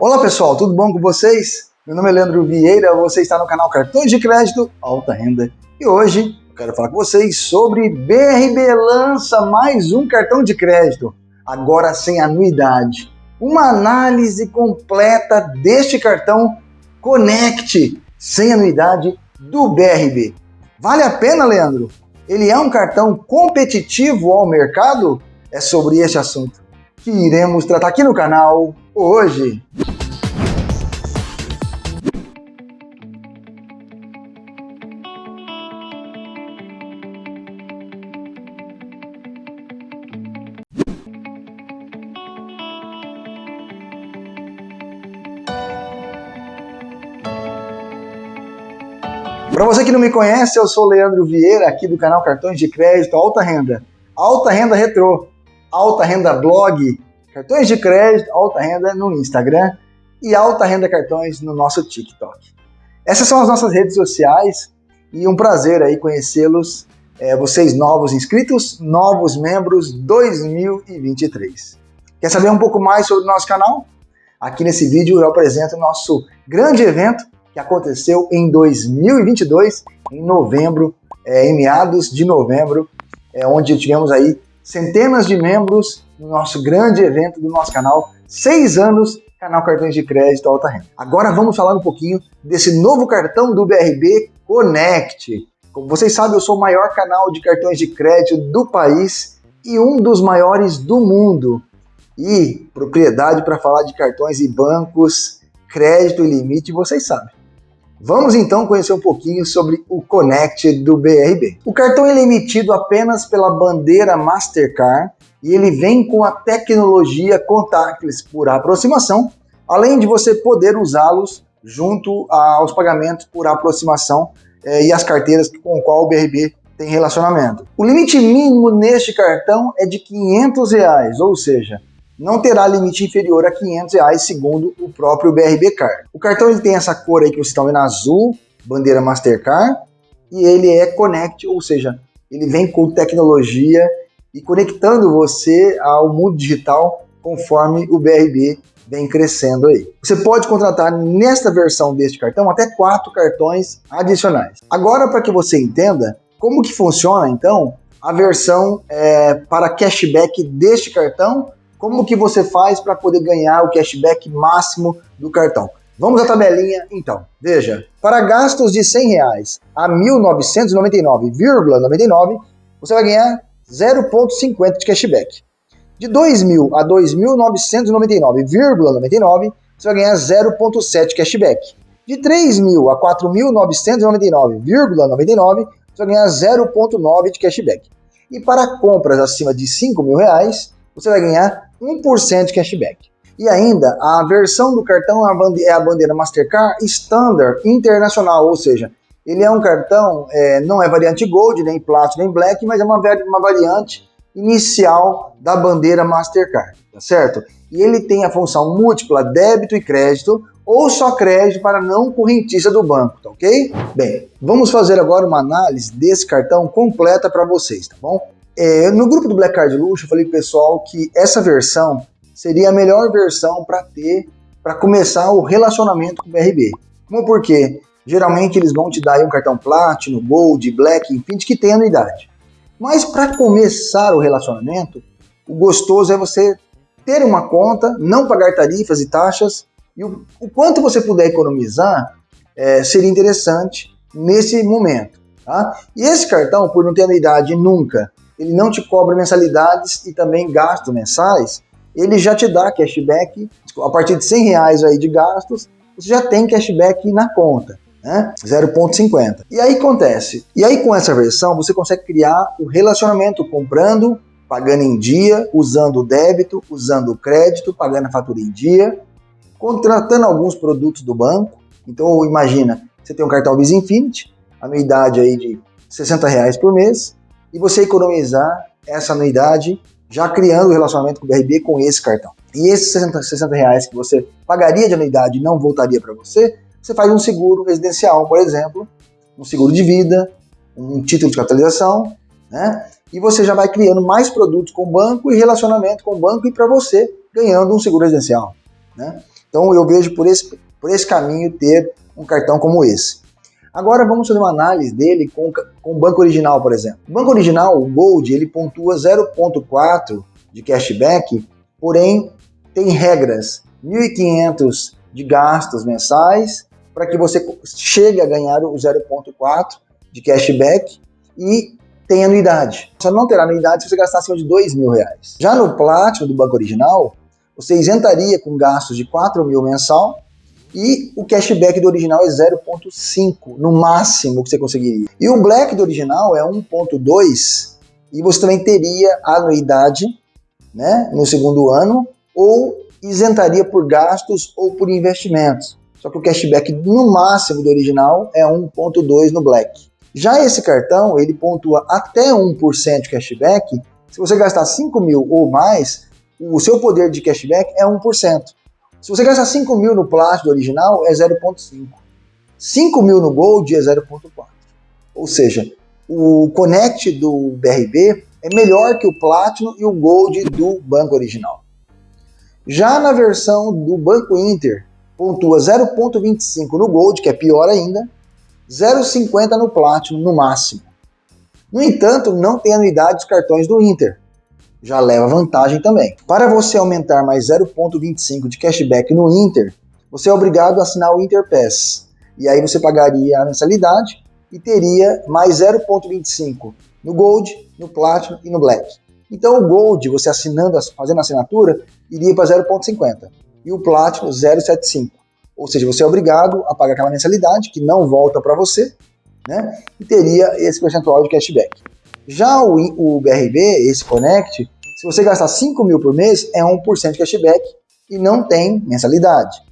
Olá pessoal, tudo bom com vocês? Meu nome é Leandro Vieira, você está no canal Cartões de Crédito Alta Renda e hoje eu quero falar com vocês sobre BRB lança mais um cartão de crédito, agora sem anuidade. Uma análise completa deste cartão Connect sem anuidade do BRB. Vale a pena, Leandro? Ele é um cartão competitivo ao mercado? É sobre este assunto que iremos tratar aqui no canal hoje. Para você que não me conhece, eu sou Leandro Vieira, aqui do canal Cartões de Crédito Alta Renda. Alta Renda Retrô, Alta Renda Blog, Cartões de Crédito Alta Renda no Instagram e Alta Renda Cartões no nosso TikTok. Essas são as nossas redes sociais e um prazer aí conhecê-los, é, vocês novos inscritos, novos membros 2023. Quer saber um pouco mais sobre o nosso canal? Aqui nesse vídeo eu apresento o nosso grande evento que aconteceu em 2022, em novembro, é, em meados de novembro, é, onde tivemos aí centenas de membros no nosso grande evento do nosso canal, seis anos, canal Cartões de Crédito Alta Renda. Agora vamos falar um pouquinho desse novo cartão do BRB Connect. Como vocês sabem, eu sou o maior canal de cartões de crédito do país e um dos maiores do mundo. E propriedade para falar de cartões e bancos, crédito e limite, vocês sabem. Vamos então conhecer um pouquinho sobre o Connect do BRB. O cartão é emitido apenas pela bandeira Mastercard e ele vem com a tecnologia contactless por aproximação, além de você poder usá-los junto aos pagamentos por aproximação eh, e as carteiras com o qual o BRB tem relacionamento. O limite mínimo neste cartão é de 500 reais, ou seja, não terá limite inferior a 500 reais, segundo o próprio BRB Card. O cartão ele tem essa cor aí que vocês estão vendo azul, bandeira Mastercard, e ele é Connect, ou seja, ele vem com tecnologia e conectando você ao mundo digital conforme o BRB vem crescendo aí. Você pode contratar nesta versão deste cartão até quatro cartões adicionais. Agora, para que você entenda como que funciona, então, a versão é, para cashback deste cartão como que você faz para poder ganhar o cashback máximo do cartão? Vamos à tabelinha então. Veja, para gastos de 100 reais a 1.999,99, você vai ganhar 0,50 de cashback. De 2.000 a 2.999,99, você vai ganhar 0,7 cashback. De 3.000 a 4.999,99, você vai ganhar 0,9 de cashback. E para compras acima de 5 mil reais, você vai ganhar 1% de cashback. E ainda, a versão do cartão é a bandeira Mastercard Standard Internacional, ou seja, ele é um cartão, é, não é variante Gold, nem Platinum, nem Black, mas é uma, uma variante inicial da bandeira Mastercard, tá certo? E ele tem a função múltipla débito e crédito, ou só crédito para não correntista do banco, tá ok? Bem, vamos fazer agora uma análise desse cartão completa para vocês, tá bom? É, no grupo do Black Card Luxo, eu falei pro pessoal que essa versão seria a melhor versão para ter, para começar o relacionamento com o BRB. Como porque geralmente eles vão te dar um cartão Platinum, Gold, Black, enfim, que tem anuidade. Mas para começar o relacionamento, o gostoso é você ter uma conta, não pagar tarifas e taxas, e o, o quanto você puder economizar é, seria interessante nesse momento. Tá? E esse cartão, por não ter anuidade nunca, ele não te cobra mensalidades e também gastos mensais, ele já te dá cashback, a partir de 100 reais aí de gastos, você já tem cashback na conta, né? 0,50. E aí acontece, e aí com essa versão você consegue criar o relacionamento comprando, pagando em dia, usando o débito, usando o crédito, pagando a fatura em dia, contratando alguns produtos do banco. Então imagina, você tem um cartão Visa Infinity, anuidade aí de 60 reais por mês, e você economizar essa anuidade já criando o relacionamento com o BRB com esse cartão. E esses 60, 60 reais que você pagaria de anuidade e não voltaria para você, você faz um seguro residencial, por exemplo, um seguro de vida, um título de capitalização, né? E você já vai criando mais produtos com o banco e relacionamento com o banco e para você ganhando um seguro residencial, né? Então eu vejo por esse, por esse caminho ter um cartão como esse. Agora vamos fazer uma análise dele com, o banco original, por exemplo. O banco original, o Gold, ele pontua 0.4 de cashback, porém tem regras, 1.500 de gastos mensais para que você chegue a ganhar o 0.4 de cashback e tem anuidade. Você não terá anuidade se você gastar acima de dois mil reais. Já no Platinum do banco original, você isentaria com gastos de 4 mil mensal e o cashback do original é 0.5, no máximo que você conseguiria. E o Black do original é 1.2 e você também teria anuidade né, no segundo ano ou isentaria por gastos ou por investimentos. Só que o cashback no máximo do original é 1.2 no Black. Já esse cartão, ele pontua até 1% de cashback. Se você gastar 5 mil ou mais, o seu poder de cashback é 1%. Se você gastar 5 mil no plástico original, é 0,5. 5 mil no Gold é 0,4. Ou seja, o Connect do BRB é melhor que o Platinum e o Gold do banco original. Já na versão do Banco Inter, pontua 0,25 no Gold, que é pior ainda, 0,50 no Platinum no máximo. No entanto, não tem anuidade dos cartões do Inter. Já leva vantagem também. Para você aumentar mais 0,25 de cashback no Inter, você é obrigado a assinar o Inter Pass. E aí você pagaria a mensalidade e teria mais 0,25 no Gold, no Platinum e no Black. Então o Gold, você assinando, fazendo a assinatura, iria para 0,50 e o Platinum 0,75. Ou seja, você é obrigado a pagar aquela mensalidade que não volta para você, né? E teria esse percentual de cashback. Já o, o BRB, esse Connect, se você gastar 5 mil por mês, é 1% de cashback e não tem mensalidade.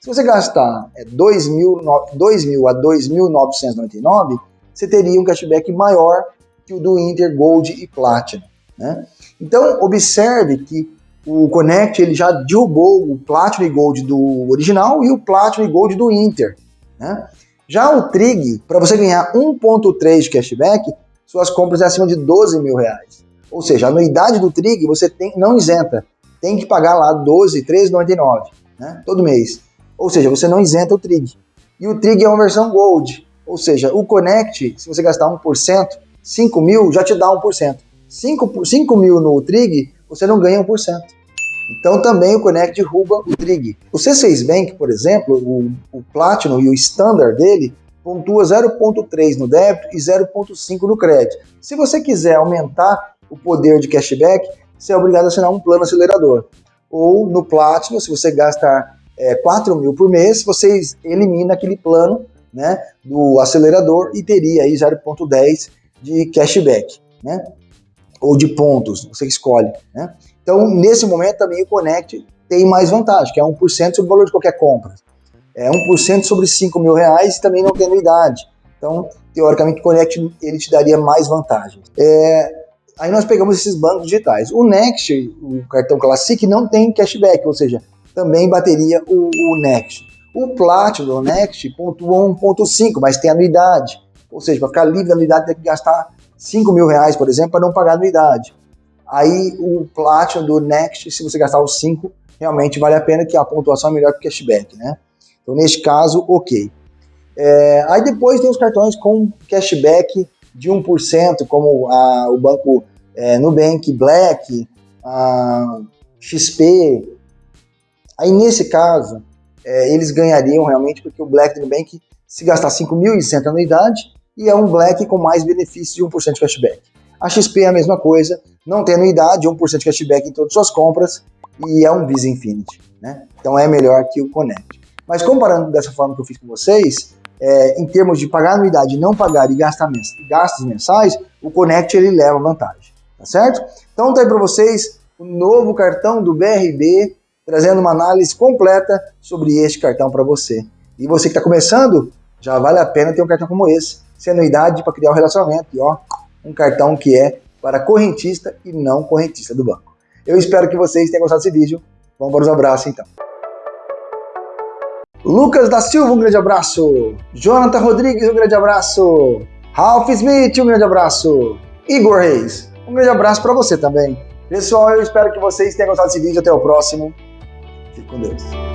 Se você gastar 2 é, mil, 2 mil a 2.999, você teria um cashback maior que o do Inter Gold e Platinum. Né? Então, observe que o Connect ele já derrubou o Platinum e Gold do original e o Platinum e Gold do Inter. Né? Já o Trig, para você ganhar 1.3 de cashback, suas compras é acima de 12 mil reais. Ou seja, a anuidade do Trig você tem, não isenta, tem que pagar lá 12, 13,99 né? todo mês. Ou seja, você não isenta o Trig. E o Trig é uma versão Gold, ou seja, o Connect, se você gastar 1%, 5 mil já te dá 1%. 5, 5 mil no Trig, você não ganha 1%. Então também o Connect derruba o Trig. O C6 Bank, por exemplo, o, o Platinum e o Standard dele pontua 0.3 no débito e 0.5 no crédito. Se você quiser aumentar o poder de cashback, você é obrigado a assinar um plano acelerador. Ou no Platinum, se você gastar é, 4 mil por mês, você elimina aquele plano né, do acelerador e teria aí 0.10 de cashback, né? Ou de pontos, você escolhe, né? Então, nesse momento, também o Connect tem mais vantagem, que é 1% sobre o valor de qualquer compra. É 1% sobre 5 mil reais e também não tem anuidade. Então, teoricamente, o Connect ele te daria mais vantagens. É, aí nós pegamos esses bancos digitais. O Next, o cartão Classic, não tem cashback, ou seja, também bateria o, o Next. O Platinum do Next pontua 1.5, mas tem anuidade. Ou seja, para ficar livre da anuidade tem que gastar 5 mil reais, por exemplo, para não pagar anuidade. Aí o Platinum do Next, se você gastar os 5, realmente vale a pena que a pontuação é melhor que o cashback, né? Então neste caso, ok. É, aí depois tem os cartões com cashback de 1%, como a, o banco é, Nubank Black, a XP. Aí nesse caso, é, eles ganhariam realmente, porque o Black Nubank, se gastar 5.100 anuidade, e é um Black com mais benefícios de 1% de cashback. A XP é a mesma coisa, não tem anuidade, 1% de cashback em todas as suas compras e é um Visa Infinity, né? Então é melhor que o Connect. Mas comparando dessa forma que eu fiz com vocês, é, em termos de pagar anuidade, não pagar e gastar mens gastos mensais, o Connect ele leva vantagem, tá certo? Então tá aí para vocês o novo cartão do BRB, trazendo uma análise completa sobre este cartão para você. E você que está começando, já vale a pena ter um cartão como esse, sem anuidade para criar um relacionamento. E ó, um cartão que é para correntista e não correntista do banco. Eu espero que vocês tenham gostado desse vídeo. Vamos para os abraços então. Lucas da Silva, um grande abraço. Jonathan Rodrigues, um grande abraço. Ralph Smith, um grande abraço. Igor Reis, um grande abraço para você também. Pessoal, eu espero que vocês tenham gostado desse vídeo. Até o próximo. Fique com Deus.